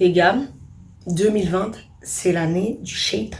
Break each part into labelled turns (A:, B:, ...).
A: Les gars, 2020, c'est l'année du shaitan.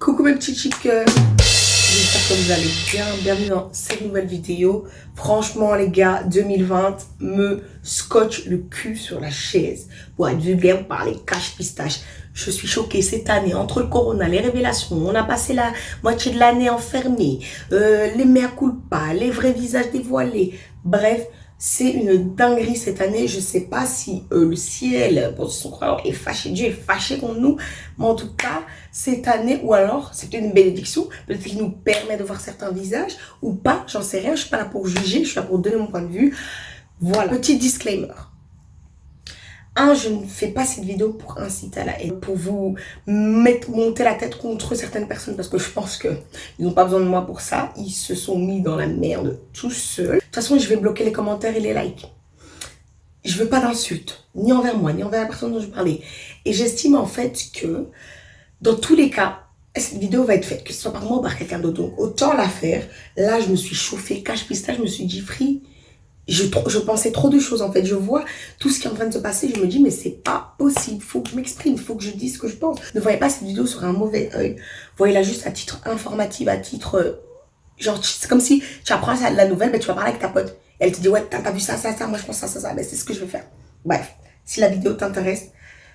A: Coucou mes petits chickens J'espère que vous allez bien. Bienvenue dans cette nouvelle vidéo. Franchement les gars, 2020 me scotche le cul sur la chaise. Pour être vulgaire, par les cache pistache. Je suis choquée cette année, entre le corona, les révélations, on a passé la moitié de l'année enfermée, euh, les mères pas, les vrais visages dévoilés. Bref, c'est une dinguerie cette année. Je sais pas si euh, le ciel, pour son croyant, est fâché. Dieu est fâché contre nous. Mais en tout cas, cette année, ou alors, c'est une bénédiction. Peut-être qu'il nous permet de voir certains visages ou pas. J'en sais rien. Je suis pas là pour juger. Je suis là pour donner mon point de vue. Voilà. Petit disclaimer. Un, je ne fais pas cette vidéo pour inciter à la haine, pour vous mettre, monter la tête contre certaines personnes, parce que je pense qu'ils n'ont pas besoin de moi pour ça. Ils se sont mis dans la merde tout seuls. De toute façon, je vais bloquer les commentaires et les likes. Je veux pas d'insultes, ni envers moi, ni envers la personne dont je parlais. Et j'estime en fait que, dans tous les cas, cette vidéo va être faite, que ce soit par moi ou par quelqu'un d'autre. Donc, autant la faire. Là, je me suis chauffée, cache pistache, je me suis dit, free, je, pensais trop de choses en fait. Je vois tout ce qui est en train de se passer. Je me dis, mais c'est pas possible. Faut que je m'exprime. Faut que je dise ce que je pense. Ne voyez pas cette vidéo sur un mauvais œil. Voyez-la juste à titre informatif, à titre. Euh, genre, c'est comme si tu apprends la nouvelle, mais tu vas parler avec ta pote. elle te dit, ouais, t'as vu ça, ça, ça. Moi, je pense ça, ça, ça. Ben, c'est ce que je vais faire. Bref, si la vidéo t'intéresse,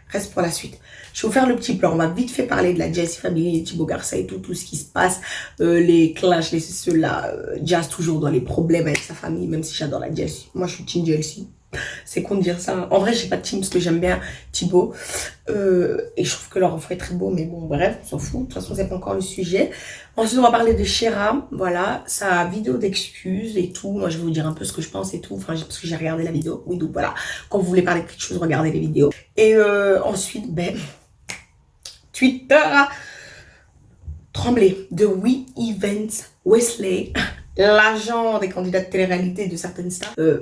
A: reste pour la suite. Je vais vous faire le petit plan. On va vite fait parler de la Jessie Family, Thibaut Garça et tout, tout ce qui se passe. Euh, les clashs, les ceux-là. Euh, Jazz toujours dans les problèmes avec sa famille, même si j'adore la Jessie. Moi, je suis team Jessie. C'est con de dire ça. En vrai, j'ai pas de team parce que j'aime bien Thibaut. Euh, et je trouve que leur enfant est très beau. Mais bon, bref, on s'en fout. De toute façon, c'est pas encore le sujet. Ensuite, on va parler de Shera. Voilà, sa vidéo d'excuses et tout. Moi, je vais vous dire un peu ce que je pense et tout. Enfin, parce que j'ai regardé la vidéo. Oui, donc voilà. Quand vous voulez parler de quelque chose, regardez les vidéos. Et euh, ensuite, ben, Twitter. Tremblay de We Events Wesley, l'agent des candidats de télé-réalité de certaines stars. Euh,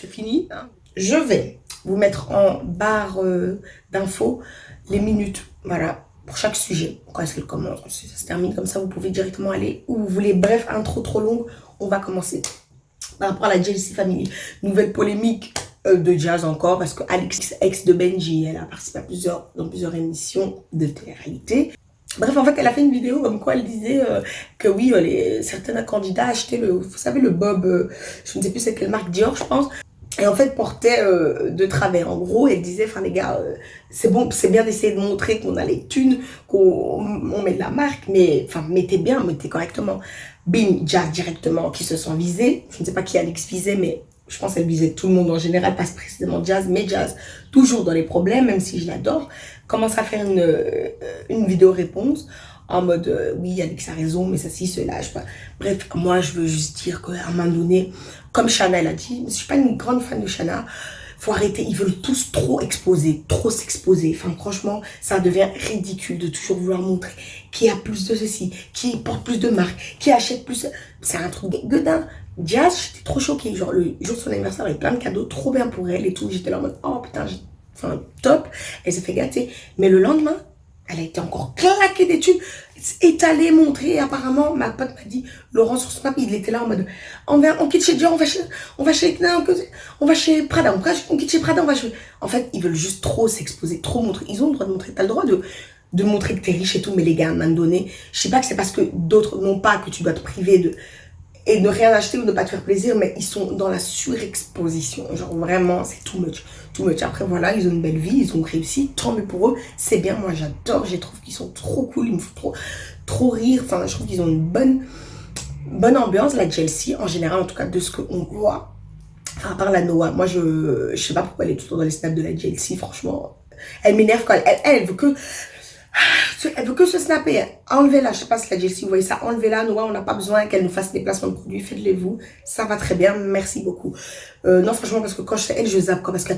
A: c'est fini. Hein. Je vais vous mettre en barre euh, d'infos les minutes, voilà, pour chaque sujet. Quand est-ce qu'elle commence? Ça se termine comme ça, vous pouvez directement aller où vous voulez. Bref, intro trop longue, on va commencer. Par rapport à la JLC Family, nouvelle polémique euh, de jazz encore, parce que Alex, ex de Benji, elle a participé à plusieurs, dans plusieurs émissions de télé-réalité. Bref, en fait, elle a fait une vidéo comme quoi elle disait euh, que oui, les, certains candidats achetaient le, vous savez, le Bob, je ne sais plus c'est quelle marque, Dior, je pense, et en fait portait euh, de travers. En gros, elle disait, enfin les gars, euh, c'est bon, c'est bien d'essayer de montrer qu'on a les thunes, qu'on met de la marque, mais enfin mettez bien, mettez correctement. Bim, jazz directement, qui se sont visés. Je ne sais pas qui Alex visait, mais je pense qu'elle visait tout le monde en général, pas précisément jazz, mais jazz, toujours dans les problèmes, même si je l'adore. Commence à faire une, euh, une vidéo réponse en mode oui Alex a raison mais ça si cela je sais pas bref moi je veux juste dire qu'à un moment donné comme Chanel a dit, je suis pas une grande fan de Chana, faut arrêter, ils veulent tous trop exposer, trop s'exposer. Enfin, franchement, ça devient ridicule de toujours vouloir montrer qui a plus de ceci, qui porte plus de marques, qui achète plus. C'est un truc gueudin. Jazz, j'étais trop choquée. Genre, le jour de son anniversaire, avec plein de cadeaux, trop bien pour elle et tout. J'étais là en mode, oh putain, enfin, top. Elle s'est fait gâter. Mais le lendemain, elle a été encore claquée d'études, étalée, montrée. Apparemment, ma pote m'a dit, Laurent sur Snap, il était là en mode, on, va, on quitte chez Dior, on va chez, on va chez, on va chez Prada, on, on quitte chez Prada, on va chez... En fait, ils veulent juste trop s'exposer, trop montrer. Ils ont le droit de montrer, t'as le droit de, de montrer que t'es riche et tout, mais les gars, à un moment donné, je sais pas que c'est parce que d'autres n'ont pas que tu dois te priver de et ne rien acheter ou ne pas te faire plaisir, mais ils sont dans la surexposition. Genre vraiment, c'est too much. Too much. Après, voilà, ils ont une belle vie, ils ont réussi, tant mieux pour eux. C'est bien, moi j'adore, je trouve qu'ils sont trop cool, ils me font trop, trop rire. Enfin, je trouve qu'ils ont une bonne, bonne ambiance, la Chelsea, en général, en tout cas, de ce qu'on voit. À part la Noah, moi je, je sais pas pourquoi elle est temps dans les snaps de la Chelsea, franchement. Elle m'énerve quand elle, elle, elle veut que elle veut que se snapper. Enlevez-la. Je sais pas si la Jessie, vous voyez ça. Enlevez-la. Nous, on n'a pas besoin qu'elle nous fasse des placements de produits. Faites-les vous. Ça va très bien. Merci beaucoup. Euh, non, franchement, parce que quand je fais elle, je zappe. Parce que,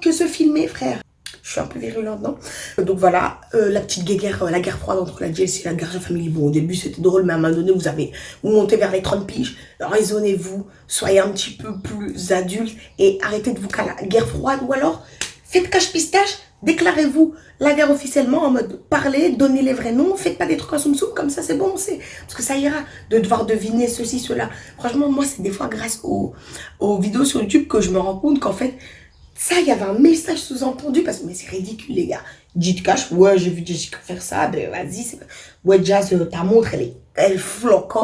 A: que se filmer, frère. Je suis un peu virulente, non? Donc voilà, euh, la petite guerre, euh, la guerre froide entre la Jessie et la Garja Family. Bon, au début, c'était drôle, mais à un moment donné, vous avez, vous montez vers les 30 piges. Raisonnez-vous, soyez un petit peu plus adulte et arrêtez de vous caler la guerre froide. Ou alors, faites cache-pistache Déclarez-vous la guerre officiellement en mode parler, donnez les vrais noms, faites pas des trucs en soum comme ça c'est bon, c'est parce que ça ira de devoir deviner ceci, cela. Franchement, moi c'est des fois grâce aux, aux vidéos sur YouTube que je me rends compte qu'en fait, Ça, il y avait un message sous-entendu parce que c'est ridicule, les gars. Dites cash, ouais, j'ai vu Jessica faire ça, ben vas-y. Ouais, Jazz, euh, ta montre, elle est elle floque.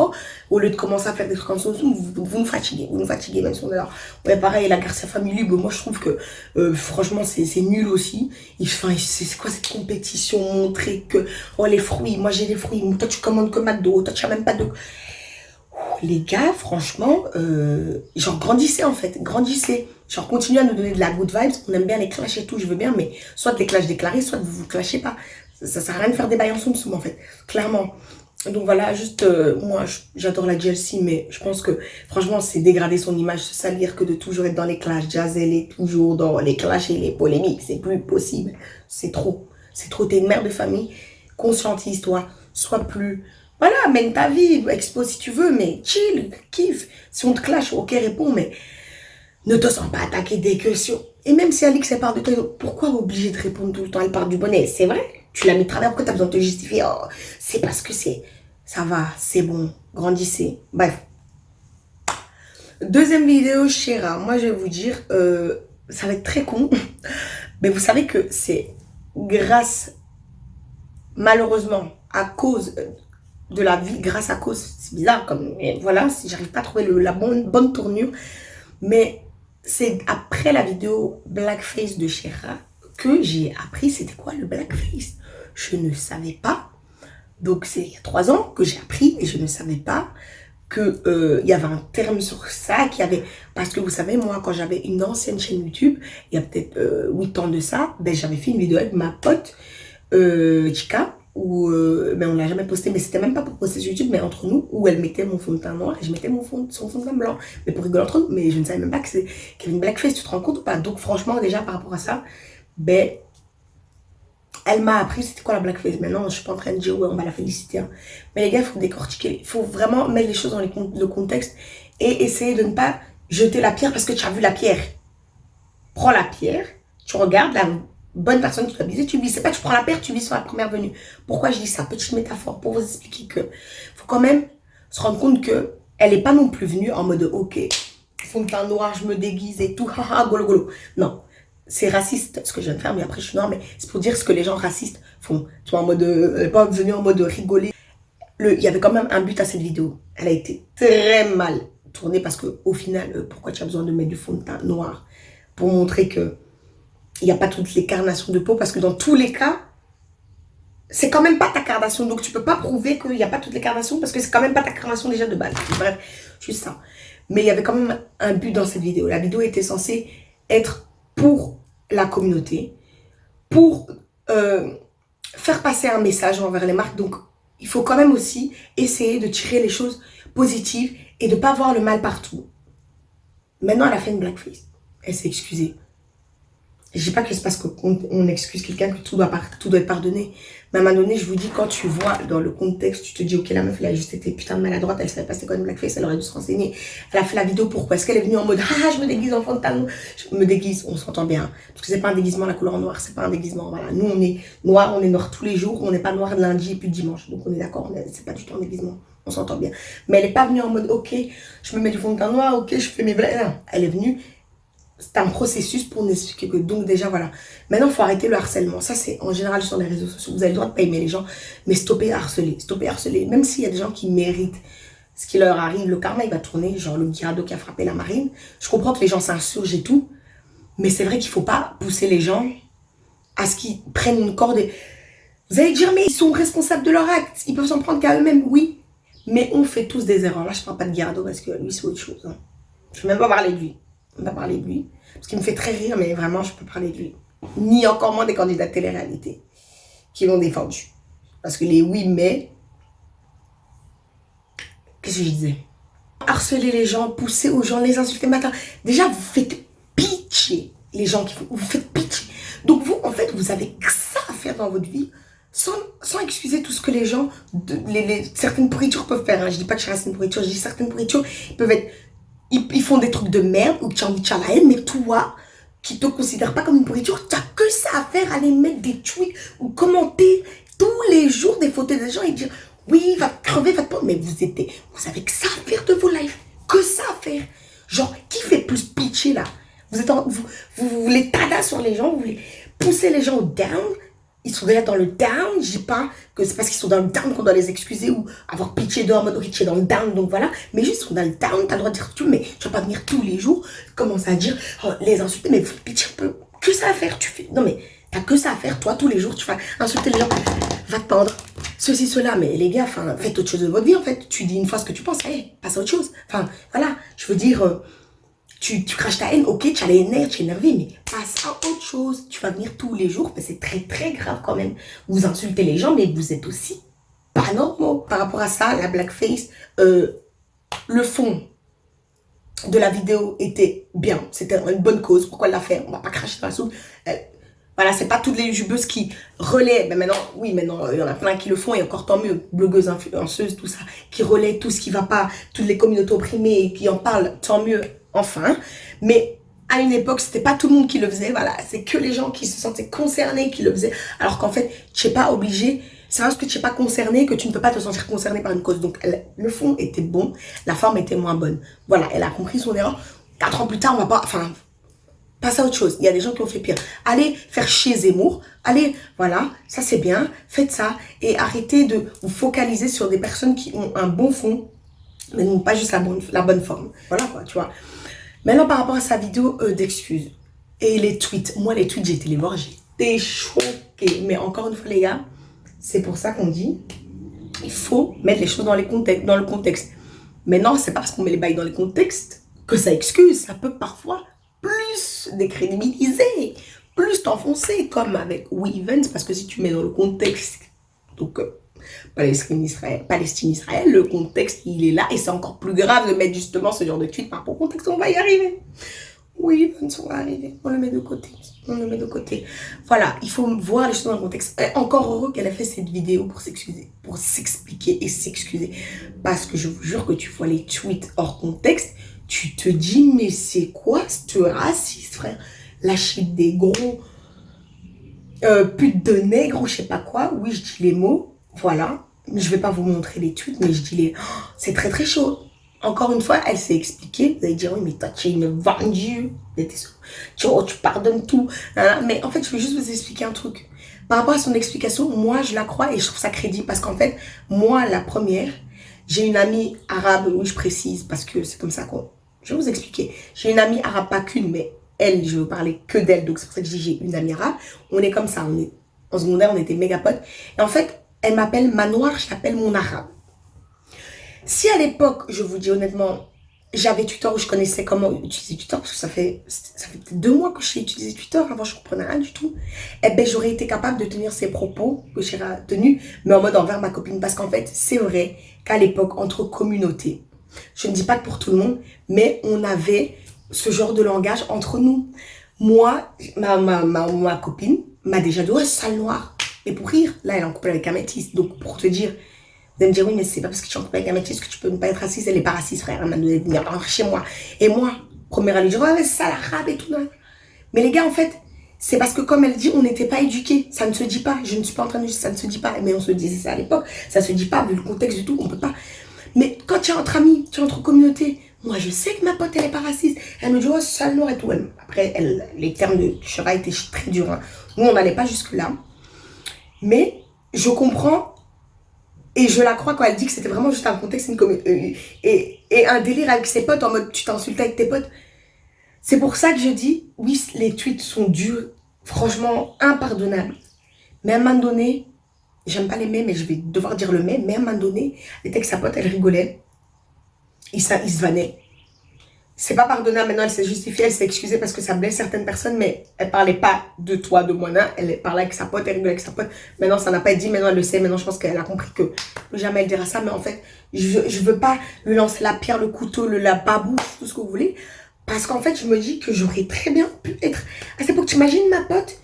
A: Au lieu de commencer à faire des trucs comme ça, vous, vous, nous fatiguez, vous nous fatiguez, même si on est là. Ouais, pareil, la Garcia Family, ben, moi je trouve que euh, franchement c'est nul aussi. Enfin, c'est quoi cette compétition Montrer que, oh les fruits, moi j'ai les fruits, toi tu commandes que McDo, toi tu n'as même pas de les gars, franchement, euh, genre grandissez en fait, grandissez. Genre continuez à nous donner de la good vibes, on aime bien les clashs et tout, je veux bien, mais soit les clashs déclarés, soit vous vous clashez pas. Ça, sert à rien de faire des bails en soum en fait, clairement. Donc voilà, juste, euh, moi j'adore la Chelsea, mais je pense que franchement c'est dégrader son image, se salir que de toujours être dans les clashs. Jazz, elle est toujours dans les clashs et les polémiques, c'est plus possible. C'est trop, c'est trop, t'es une mère de famille, conscientise-toi, sois plus voilà, mène ta vie, expose si tu veux, mais chill, kiffe. Si on te clash, ok, réponds, mais ne te sens pas attaqué dès que. Et même si Alix, elle parle de toi, pourquoi obligé de répondre tout le temps? Elle parle du bonnet, c'est vrai. Tu l'as mis travers, pourquoi t'as besoin de te justifier oh, C'est parce que c'est... Ça va, c'est bon, grandissez. Bref. Deuxième vidéo, Chéra. Moi, je vais vous dire, euh, ça va être très con. Mais vous savez que c'est grâce, malheureusement, à cause de la vie grâce à cause. C'est bizarre, comme, voilà, si j'arrive pas à trouver la bonne, bonne tournure. Mais c'est après la vidéo Blackface de Shera que j'ai appris c'était quoi le Blackface. Je ne savais pas. Donc c'est il y a trois ans que j'ai appris et je ne savais pas que euh, y avait un terme sur ça, qu'il y avait... Parce que vous savez, moi, quand j'avais une ancienne chaîne YouTube, il y a peut-être euh, huit ans de ça, ben, j'avais fait une vidéo avec ma pote euh, Chika, où euh, ben on l'a jamais posté mais c'était même pas pour poster sur YouTube mais entre nous où elle mettait mon fond de teint noir et je mettais mon fond son fond de teint blanc mais pour rigoler entre nous mais je ne savais même pas qu'il y avait une blackface tu te rends compte ou pas? Donc franchement déjà par rapport à ça ben elle m'a appris c'était quoi la blackface maintenant je suis pas en train de dire ouais on va la féliciter hein. mais les gars il faut décortiquer il faut vraiment mettre les choses dans le contexte et essayer de ne pas jeter la pierre parce que tu as vu la pierre prends la pierre tu regardes la bonne personne qui doit viser, tu vises. C'est pas tu prends la paire, tu vises sur la première venue. Pourquoi je dis ça? Petite métaphore pour vous expliquer que faut quand même se rendre compte que elle est pas non plus venue en mode ok, fond de teint noir, je me déguise et tout, haha, golo golo. Non, c'est raciste ce que je viens de faire, mais après je suis noire, mais c'est pour dire ce que les gens racistes font. Tu vois, en mode, elle pas venue en mode rigoler. Le, il y avait quand même un but à cette vidéo. Elle a été très mal tournée parce que au final, euh, pourquoi tu as besoin de mettre du fond de teint noir Pour montrer que il n'y a pas toutes les carnations de peau? Parce que dans tous les cas, c'est quand même pas ta carnation. Donc, tu peux pas prouver qu'il n'y a pas toutes les carnations parce que c'est quand même pas ta carnation déjà de base. Bref, juste ça. Mais il y avait quand même un but dans cette vidéo. La vidéo était censée être pour la communauté, pour euh, faire passer un message envers les marques. Donc, il faut quand même aussi essayer de tirer les choses positives et de pas voir le mal partout. Maintenant, elle a fait une blackface. Elle s'est excusée. Je dis pas que c'est parce qu'on on excuse quelqu'un que tout doit, tout doit être pardonné. Mais à un donné, je vous dis, quand tu vois dans le contexte, tu te dis, ok, la meuf, elle a juste été putain maladroite, elle savait pas c'était quoi une blackface, elle aurait dû se renseigner. Elle a fait la vidéo, pourquoi Est-ce qu'elle est venue en mode, ah, je me déguise en talon Je me déguise, on s'entend bien. Parce que c'est pas un déguisement, la couleur noire, c'est pas un déguisement. Voilà, nous, on est noir, on est noir tous les jours, on n'est pas noir lundi et puis dimanche. Donc on est d'accord, c'est pas du tout un déguisement. On s'entend bien. Mais elle est pas venue en mode, ok, je me mets du fond de teint noir, ok, je fais mes blagues. Elle est venue, c'est un processus pour nous expliquer que donc déjà voilà. Maintenant il faut arrêter le harcèlement. Ça c'est en général sur les réseaux sociaux vous avez le droit de pas aimer les gens mais stopper harceler stopper harceler. Même s'il y a des gens qui méritent ce qui leur arrive le karma il va tourner genre le Guirado qui a frappé la marine. Je comprends que les gens s'insurgent et tout mais c'est vrai qu'il faut pas pousser les gens à ce qu'ils prennent une corde vous allez dire mais ils sont responsables de leur acte ils peuvent s'en prendre qu'à eux-mêmes oui mais on fait tous des erreurs. Là je parle pas de Guirado parce que lui c'est autre chose hein. je vais même pas parler de lui on va parler de lui. Parce qu'il me fait très rire, mais vraiment, je peux parler de lui. Ni encore moins des candidats de télé-réalité qui l'ont défendu. Parce que les oui, mais... Qu'est-ce que je disais? Harceler les gens, pousser aux gens, les insulter matin. Déjà, vous faites pitié les gens qui font. Vous faites pitié. Donc vous, en fait, vous avez que ça à faire dans votre vie sans, excuser tout ce que les gens, certaines pourritures peuvent faire. Hein. Je dis pas que je reste une pourriture, je dis certaines pourritures peuvent être ils, font des trucs de merde ou tu as envie la haine, mais toi, qui te considère pas comme une pourriture, tu n'as que ça à faire, aller mettre des tweets ou commenter tous les jours des photos des gens et dire oui, va crever, va te prendre. Mais vous êtes, vous avez que ça à faire de vos lives, que ça à faire. Genre, qui fait plus pitcher là? Vous, êtes vous, vous, vous voulez tada sur les gens, vous voulez pousser les gens down? Ils sont déjà dans le down. Je dis pas que c'est parce qu'ils sont dans le down qu'on doit les excuser ou avoir pitié d'eux en mode, ok, tu es dans le down, donc voilà. Mais juste, ils sont dans le down, t'as le droit de dire tout, mais tu vas pas venir tous les jours commencer à dire, oh, les insulter, mais pitié un peu. Que ça à faire, tu fais. Non, mais t'as que ça à faire, toi, tous les jours, tu vas insulter les gens, va te pendre, ceci, cela. Mais les gars, enfin, faites autre chose de votre vie, en fait. Tu dis une fois ce que tu penses, hey, passe à autre chose. Enfin, voilà, je veux dire, euh, tu, craches ta haine, ok, tu as les nerfs, tu es énervé, mais passe à autre chose. Tu vas venir tous les jours, mais c'est très, très grave quand même. Vous insultez les gens, mais vous êtes aussi pas normaux. Par rapport à ça, la blackface, euh, le fond de la vidéo était bien. C'était une bonne cause. Pourquoi la faire On va pas cracher dans la soupe. Euh, voilà, c'est pas toutes les youtubeuses qui relaient. Mais maintenant, oui, maintenant, il y en a plein qui le font et encore tant mieux. Blogueuses, influenceuses, tout ça, qui relaient tout ce qui va pas, toutes les communautés opprimées qui en parlent, tant mieux, enfin. Mais à une époque, c'était pas tout le monde qui le faisait. Voilà, c'est que les gens qui se sentaient concernés qui le faisaient. Alors qu'en fait, tu n'es pas obligé. C'est parce que tu n'es pas concerné que tu ne peux pas te sentir concerné par une cause. Donc, le fond était bon, la forme était moins bonne. Voilà, elle a compris son erreur. Quatre ans plus tard, on va pas... Enfin, passe à autre chose. Il y a des gens qui ont fait pire. Allez faire chier Zemmour. Allez, voilà, ça c'est bien. Faites ça. Et arrêtez de vous focaliser sur des personnes qui ont un bon fond, mais non pas juste la bonne, forme. Voilà quoi, tu vois. Maintenant, par rapport à sa vidéo euh, d'excuses et les tweets. Moi, les tweets, j'ai été les voir, j'étais choquée. Mais encore une fois, les gars, c'est pour ça qu'on dit, il faut mettre les choses dans, les contextes, dans le contexte. Maintenant, c'est parce qu'on met les bails dans les contextes que ça excuse. Ça peut parfois plus décrédibiliser, plus t'enfoncer, comme avec Weavens, parce que si tu mets dans le contexte, donc euh, Palestine-Israël, Palestine-Israël, le contexte, il est là, et c'est encore plus grave de mettre justement ce genre de tweet par rapport au contexte, on va y arriver. Oui, on va arriver, on le met de côté, on le met de côté. Voilà, il faut voir les choses dans le contexte. encore heureux qu'elle a fait cette vidéo pour s'excuser, pour s'expliquer et s'excuser. Parce que je vous jure que tu vois les tweets hors contexte, tu te dis, mais c'est quoi ce raciste, frère? Lâcher des gros euh, putes de nègres ou je sais pas quoi. Oui, je dis les mots, voilà. Je vais pas vous montrer les tweets, mais je dis les... Oh, c'est très très chaud. Encore une fois, elle s'est expliquée. Vous allez dire, oui, mais toi, tu es une vendue. Tu, oh, tu pardonnes tout. Mais en fait, je vais juste vous expliquer un truc. Par rapport à son explication, moi, je la crois et je trouve ça crédible. Parce qu'en fait, moi, la première, j'ai une amie arabe, oui, je précise, parce que c'est comme ça qu'on je vais vous expliquer. J'ai une amie arabe, pas qu'une, mais elle, je vous parler que d'elle. Donc, c'est pour ça que j'ai une amie arabe. On est comme ça. On est, en secondaire, on était méga potes. Et en fait, elle m'appelle Manoir, je l'appelle mon arabe. Si à l'époque, je vous dis honnêtement, j'avais Twitter où je connaissais comment utiliser Twitter, parce que ça fait, ça fait deux mois que j'ai utilisé Twitter, avant je comprenais rien du tout, eh ben j'aurais été capable de tenir ces propos que j'ai tenus, mais en mode envers ma copine, parce qu'en fait, c'est vrai qu'à l'époque, entre communautés, je ne dis pas que pour tout le monde, mais on avait ce genre de langage entre nous. Moi, ma, ma, ma, copine m'a déjà dit, ouais, sale noir. Mais pour rire, là, elle est en couple avec un métis. Donc, pour te dire, vous allez me dire, oui, mais c'est pas parce que tu es en couple avec un métis que tu peux ne pas être raciste. Elle est pas raciste, frère. Elle m'a donné de chez moi. Et moi, première année, je dis, ouais, sale arabe et tout. Mais les gars, en fait, c'est parce que comme elle dit, on n'était pas éduqués. Ça ne se dit pas. Je ne suis pas en train de dire ça ne se dit pas. Mais on se disait ça à l'époque. Ça se dit pas, vu le contexte du tout. On peut pas. Mais quand tu es entre amis, tu es entre communautés, moi je sais que ma pote elle est pas raciste. Elle me dit, oh, sale noir et tout. après, elle, les termes de Shura étaient très durs. Hein. Nous, on n'allait pas jusque-là. Mais je comprends et je la crois quand elle dit que c'était vraiment juste un contexte euh, et, et un délire avec ses potes en mode tu t'insultes avec tes potes. C'est pour ça que je dis, oui, les tweets sont durs, franchement impardonnables. Mais à un moment donné, J'aime pas les mets, mais je vais devoir dire le mais. Mais à un moment donné, elle était avec sa pote, elle rigolait. Il, ça, il se vannait. C'est pas pardonnable maintenant, elle s'est justifiée, elle s'est excusée parce que ça blesse certaines personnes, mais elle parlait pas de toi, de moi, non. Elle parlait avec sa pote, elle rigolait avec sa pote. Maintenant, ça n'a pas été dit, maintenant elle le sait, maintenant je pense qu'elle a compris que jamais elle dira ça, mais en fait, je, je veux pas lui lancer la pierre, le couteau, le, la babouche, tout ce que vous voulez. Parce qu'en fait, je me dis que j'aurais très bien pu être... À cette époque, t'imagines ma pote?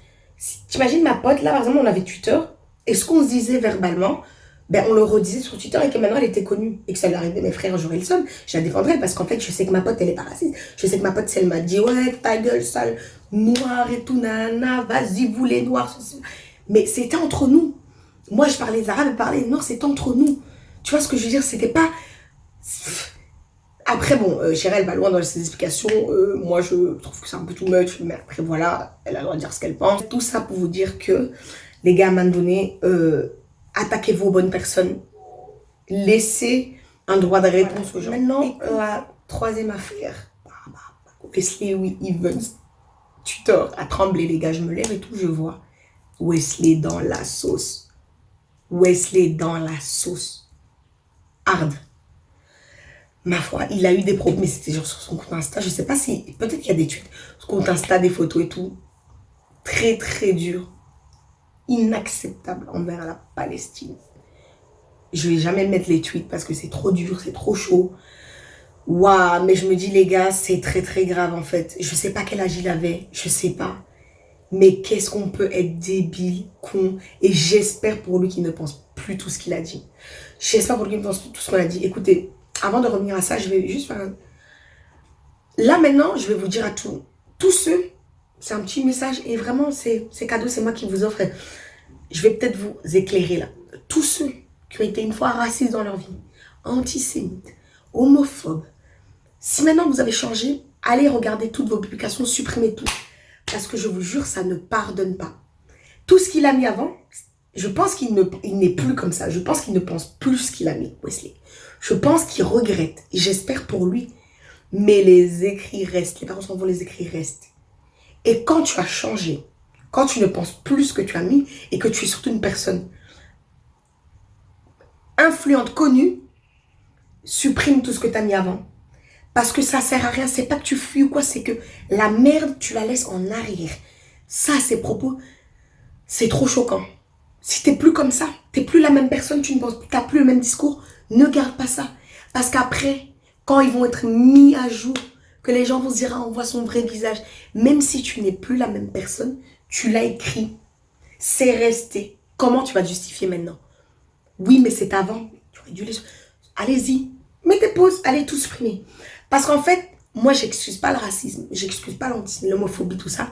A: T'imagines ma pote, là par exemple, on avait Twitter, et ce qu'on se disait verbalement, ben, on le redisait sur Twitter et que maintenant elle était connue et que ça lui arrivait mes frères, j'aurais le somme, je la défendrais parce qu'en fait, je sais que ma pote, elle est pas. Je sais que ma pote, elle m'a dit, ouais, ta gueule sale, noir et tout, nana, vas-y, vous les noirs. Mais c'était entre nous. Moi, je parlais arabe, elle parlait noir, c'était entre nous. Tu vois ce que je veux dire? C'était pas... Après, bon, euh, elle va loin dans ses explications. Euh, moi, je trouve que c'est un peu too much. Mais après, voilà, elle a le droit de dire ce qu'elle pense. Tout ça pour vous dire que, les gars, à un moment donné, euh, attaquez-vous aux bonnes personnes. Laissez un droit de réponse aux gens. Maintenant, la troisième affaire. Wesley Evans, tuteur, à trembler, les gars. Je me lève et tout, je vois Wesley dans la sauce. Wesley dans la sauce. Hard ma foi, il a eu des problèmes, mais c'était genre sur son compte Insta. Je sais pas si, peut-être qu'il y a des tweets, son compte Insta, des photos et tout. Très, très dur. Inacceptable envers la Palestine. Je vais jamais mettre les tweets parce que c'est trop dur, c'est trop chaud. Waouh, mais je me dis, les gars, c'est très, très grave en fait. Je sais pas quel âge il avait, je sais pas. Mais qu'est-ce qu'on peut être débile, con. Et j'espère pour lui qu'il ne pense plus tout ce qu'il a dit. J'espère pour lui qu'il ne pense plus tout ce qu'on a dit. Écoutez, avant de revenir à ça, je vais juste faire un... Là, maintenant, je vais vous dire à tous, tous ceux, c'est un petit message et vraiment, c'est cadeau, c'est moi qui vous offre. Je vais peut-être vous éclairer là. Tous ceux qui ont été une fois racistes dans leur vie, antisémites, homophobes, si maintenant vous avez changé, allez regarder toutes vos publications, supprimez tout. Parce que je vous jure, ça ne pardonne pas. Tout ce qu'il a mis avant, je pense qu'il n'est plus comme ça. Je pense qu'il ne pense plus ce qu'il a mis, Wesley. Je pense qu'il regrette. J'espère pour lui. Mais les écrits restent. Les parents s'en vont, les écrits restent. Et quand tu as changé, quand tu ne penses plus ce que tu as mis et que tu es surtout une personne influente, connue, supprime tout ce que tu as mis avant. Parce que ça sert à rien. C'est pas que tu fuis ou quoi, c'est que la merde, tu la laisses en arrière. Ça, ces propos, c'est trop choquant. Si tu n'es plus comme ça, tu n'es plus la même personne, tu n'as plus le même discours, ne garde pas ça. Parce qu'après, quand ils vont être mis à jour, que les gens vont se dire, ah, on voit son vrai visage. Même si tu n'es plus la même personne, tu l'as écrit. C'est resté. Comment tu vas justifier maintenant? Oui, mais c'est avant. Allez-y. Mettez pause. Allez tout supprimer. Parce qu'en fait, moi, j'excuse pas le racisme. J'excuse pas l'homophobie, tout ça.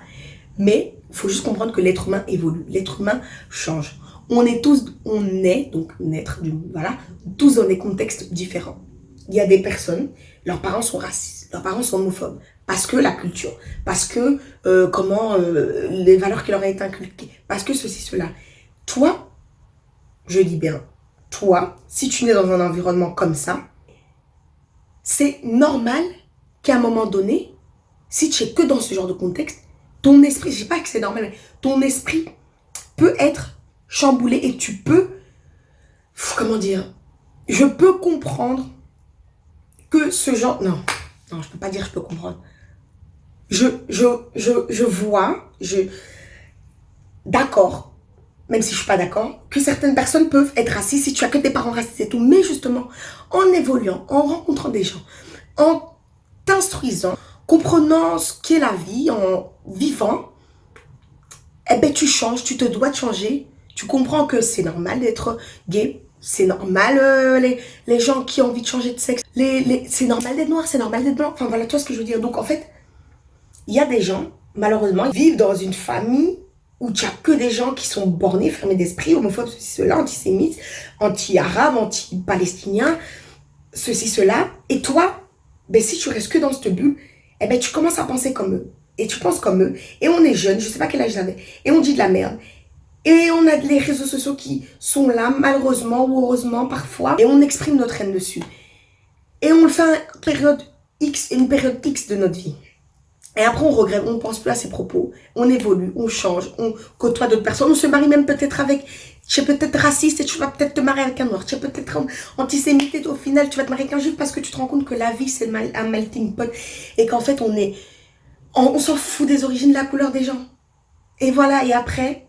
A: Mais il faut juste comprendre que l'être humain évolue. L'être humain change on est tous, on est, donc naître, voilà, tous dans des contextes différents. Il y a des personnes, leurs parents sont racistes, leurs parents sont homophobes, parce que la culture, parce que euh, comment euh, les valeurs qui leur ont été inculquées, parce que ceci, cela. Toi, je dis bien, toi, si tu nais dans un environnement comme ça, c'est normal qu'à un moment donné, si tu es que dans ce genre de contexte, ton esprit, je dis pas que c'est normal, ton esprit peut être chamboulé et tu peux, comment dire, je peux comprendre que ce genre, non, non, je peux pas dire je peux comprendre. Je, je, je, je vois, je, d'accord, même si je suis pas d'accord, que certaines personnes peuvent être racistes si tu as que tes parents racistes et tout. Mais justement, en évoluant, en rencontrant des gens, en t'instruisant, comprenant ce qu'est la vie, en vivant, eh ben tu changes, tu te dois de changer tu comprends que c'est normal d'être gay, c'est normal euh, les, les gens qui ont envie de changer de sexe, les, les, c'est normal d'être noir, c'est normal d'être blanc, enfin voilà, tu vois ce que je veux dire. Donc en fait, il y a des gens, malheureusement, ils vivent dans une famille où tu as que des gens qui sont bornés, fermés d'esprit, homophobes, ceci, cela, antisémites, anti-arabes, anti-palestiniens, ceci, cela. Et toi, ben, si tu restes que dans cette bulle, eh ben, tu commences à penser comme eux. Et tu penses comme eux. Et on est jeune, je sais pas quel âge j'avais. Et on dit de la merde. Et on a les réseaux sociaux qui sont là, malheureusement ou heureusement parfois. Et on exprime notre haine dessus. Et on le fait à une période X, une période X de notre vie. Et après, on regrette, on ne pense plus à ses propos. On évolue, on change, on côtoie d'autres personnes. On se marie même peut-être avec... Tu es peut-être raciste et tu vas peut-être te marier avec un noir. Tu es peut-être antisémite et au final, tu vas te marier avec un juif parce que tu te rends compte que la vie, c'est un melting pot. Et qu'en fait, on est... On, s'en fout des origines, de la couleur des gens. Et voilà, et après,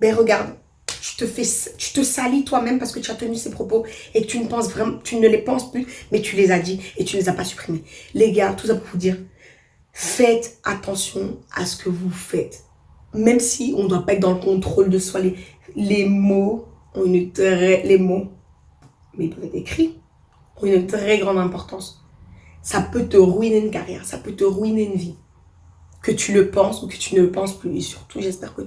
A: ben regarde, tu te, fais, tu te salis toi-même parce que tu as tenu ces propos et tu ne, penses vraiment, tu ne les penses plus, mais tu les as dit et tu ne les as pas supprimés. Les gars, tout ça pour vous dire, faites attention à ce que vous faites. Même si on ne doit pas être dans le contrôle de soi, les, les mots ont une très... Les mots, mais ils peuvent être écrits, ont une très grande importance. Ça peut te ruiner une carrière, ça peut te ruiner une vie. Que tu le penses ou que tu ne le penses plus. Et surtout, j'espère que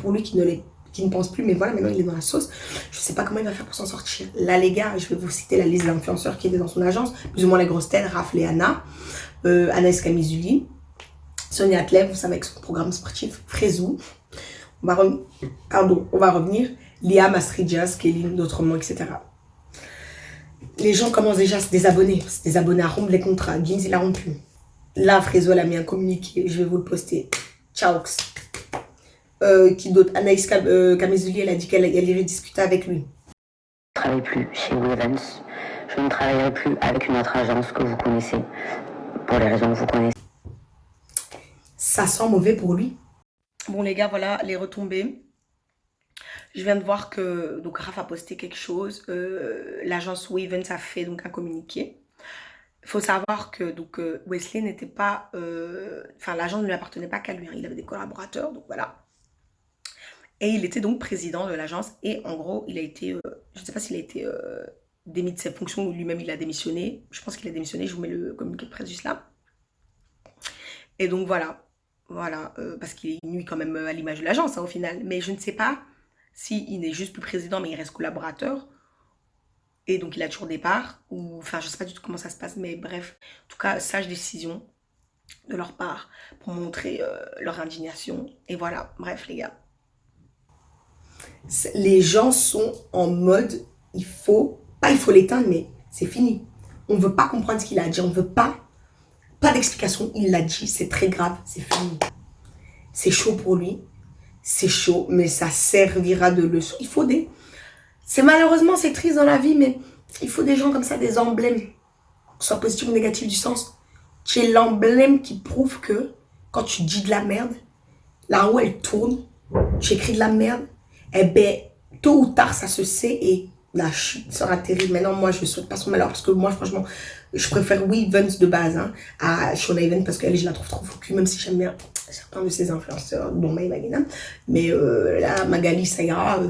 A: pour lui qui ne pense plus, mais voilà, maintenant il est dans la sauce. Je sais pas comment il va faire pour s'en sortir. Là, les gars, je vais vous citer la liste d'influenceurs qui étaient dans son agence, plus ou moins les grosses têtes, Raph et Anna, euh, Anaïs Camizuli, Sonia Atlev, vous savez, avec son programme sportif, Frézou. On va, Pardon, on va revenir. Liam, Astridjas, Kéline, d'autres mots, etc. Les gens commencent déjà à se désabonner, se désabonner à rompre les contrats. Gims, il a rompu. Là, Frézo, elle a mis un communiqué, je vais vous le poster. Ciao. Euh, qui d'autre Anaïs Cam euh, elle a dit qu'elle irait discuter avec lui.
B: Je ne travaille plus chez Evans. Je ne travaillerai plus avec une autre agence que vous connaissez, pour les raisons que vous connaissez.
A: Ça sent mauvais pour lui. Bon les gars, voilà les retombées. Je viens de voir que donc Raph a posté quelque chose. Euh, L'agence Wavens a fait donc un communiqué. Il faut savoir que donc euh, Wesley n'était pas, euh, enfin l'agence ne lui appartenait pas qu'à lui. Hein. il avait des collaborateurs, donc voilà. Et il était donc président de l'agence. Et en gros, il a été, euh, je ne sais pas s'il a été euh, démis de ses fonctions ou lui-même il a démissionné. Je pense qu'il a démissionné. Je vous mets le communiqué de presse juste là. Et donc voilà, voilà, euh, parce qu'il nuit quand même à l'image de l'agence hein, au final. Mais je ne sais pas s'il il n'est juste plus président, mais il reste collaborateur. Et donc il a toujours des parts. Ou, enfin, je ne sais pas du tout comment ça se passe, mais bref. En tout cas, sage décision de leur part pour montrer leur indignation. Et voilà, bref les gars les gens sont en mode, il faut, pas il faut l'éteindre, mais c'est fini. On ne veut pas comprendre ce qu'il a dit, on ne veut pas, pas d'explication, il l'a dit, c'est très grave, c'est fini. C'est chaud pour lui, c'est chaud, mais ça servira de leçon. Il faut des... C'est malheureusement, c'est triste dans la vie, mais il faut des gens comme ça, des emblèmes, soit positif ou négatif du sens. Tu es l'emblème qui prouve que quand tu dis de la merde, la roue elle tourne, tu écris de la merde, eh ben, tôt ou tard, ça se sait et la chute sera terrible. Maintenant, moi, je ne souhaite pas son malheur parce que moi, franchement, je préfère oui de base hein, à Shona Even parce qu'elle, je la trouve trop focus, même si j'aime bien certains de ses influenceurs, dont Maï Magina. Mais euh, là, Magali, ça ira.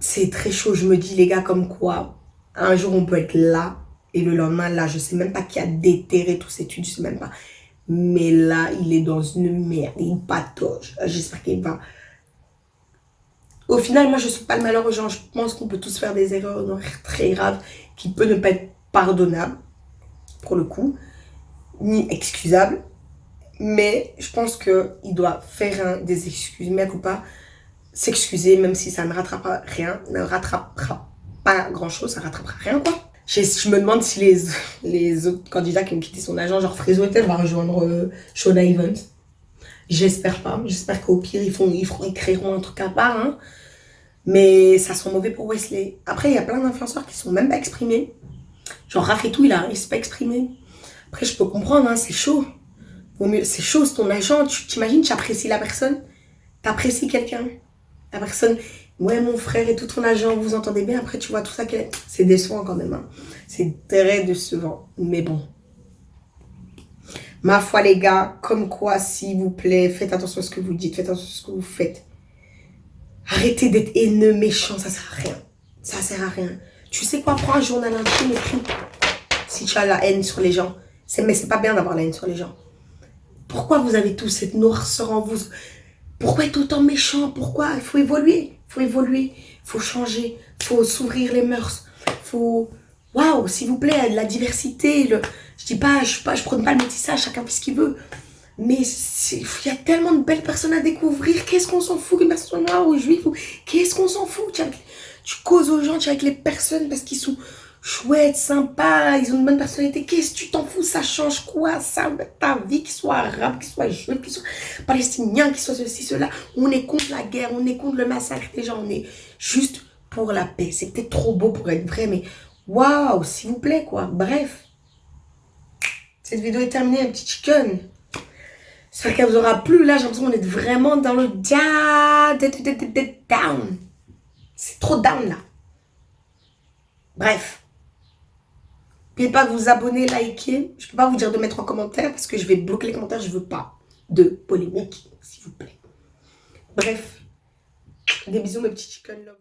A: c'est très chaud. Je me dis, les gars, comme quoi, un jour, on peut être là et le lendemain, là, je sais même pas qui a déterré tous ces études, je sais même pas. Mais là, il est dans une merde, il patauge. J'espère qu'il va au final, moi, je ne suis pas le malheur aux gens. Je pense qu'on peut tous faire des erreurs très graves qui peuvent ne pas être pardonnables, pour le coup, ni excusables. Mais je pense qu'il doit faire des excuses, mais ou pas s'excuser, même si ça ne rattrapera rien, ne rattrapera pas grand-chose, ça ne rattrapera rien, quoi. Je, me demande si les, autres candidats qui ont quitté son agent, genre Frézo va rejoindre euh, Shona Evans. J'espère pas. J'espère qu'au pire, ils, feront, ils créeront un truc à part. Hein. Mais ça sent mauvais pour Wesley. Après, il y a plein d'influenceurs qui sont même pas exprimés. Genre Raph et tout, il a il s'est pas exprimé. Après, je peux comprendre, hein, c'est chaud. C'est chaud, c'est ton agent. Tu t'imagines, tu apprécies la personne. Tu apprécies quelqu'un. La personne, ouais, mon frère et tout ton agent, vous entendez bien. Après, tu vois tout ça, c'est décevant quand même. Hein. C'est très décevant. Mais bon. Ma foi, les gars, comme quoi, s'il vous plaît, faites attention à ce que vous dites, faites attention à ce que vous faites. Arrêtez d'être haineux, méchant, ça sert à rien. Ça sert à rien. Tu sais quoi, prends un journal intime, écris. Si tu as la haine sur les gens. Mais c'est pas bien d'avoir la haine sur les gens. Pourquoi vous avez tous cette noirceur en vous? Pourquoi être autant méchant? Pourquoi? Il faut évoluer. Il faut évoluer. Il faut changer. Il faut s'ouvrir les mœurs. Il faut... Waouh, s'il vous plaît, la diversité. Le... Je dis pas, je, je prends pas le métissage, chacun fait ce qu'il veut. Mais il y a tellement de belles personnes à découvrir. Qu'est-ce qu'on s'en fout qu'une personne noire ou juive Qu'est-ce qu'on s'en fout? Tu, causes aux gens, tu es avec les personnes parce qu'ils sont chouettes, sympas, ils ont une bonne personnalité. Qu'est-ce que tu t'en fous? Ça change quoi? Ça Ta vie, qu'il soit arabe, qu'il soit juif, qu'il soit palestinien, qu'il soit ceci, cela. On est contre la guerre, on est contre le massacre des gens. On est juste pour la paix. C'est trop beau pour être vrai, mais waouh, s'il vous plaît, quoi. Bref. Cette vidéo est terminée, un petit chicken. J'espère qu'elle vous aura plu. Là, j'ai l'impression qu'on est vraiment dans le down. C'est trop down, là. Bref. N'oubliez pas de vous abonner, liker. Je ne peux pas vous dire de mettre en commentaire parce que je vais bloquer les commentaires. Je ne veux pas de polémique, s'il vous plaît. Bref. Des bisous, mes petits chicken love.